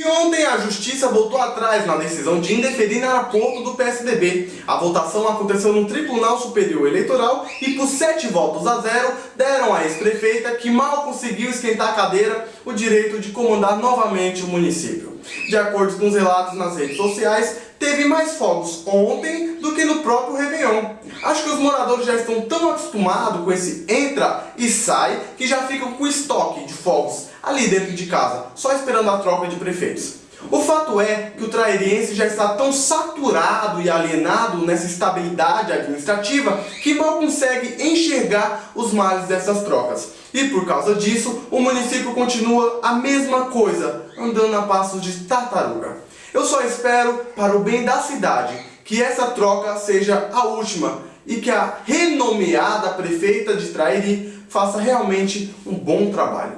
E ontem a Justiça voltou atrás na decisão de indeferir no aeroporto do PSDB. A votação aconteceu no Tribunal Superior Eleitoral e por sete votos a zero deram à ex-prefeita, que mal conseguiu esquentar a cadeira, o direito de comandar novamente o município. De acordo com os relatos nas redes sociais, teve mais fogos ontem do que no próprio. Acho que os moradores já estão tão acostumados com esse entra e sai que já ficam com estoque de fogos ali dentro de casa, só esperando a troca de prefeitos. O fato é que o trairiense já está tão saturado e alienado nessa estabilidade administrativa que mal consegue enxergar os males dessas trocas. E por causa disso, o município continua a mesma coisa, andando a passos de tartaruga. Eu só espero, para o bem da cidade, que essa troca seja a última e que a renomeada prefeita de Trairi faça realmente um bom trabalho.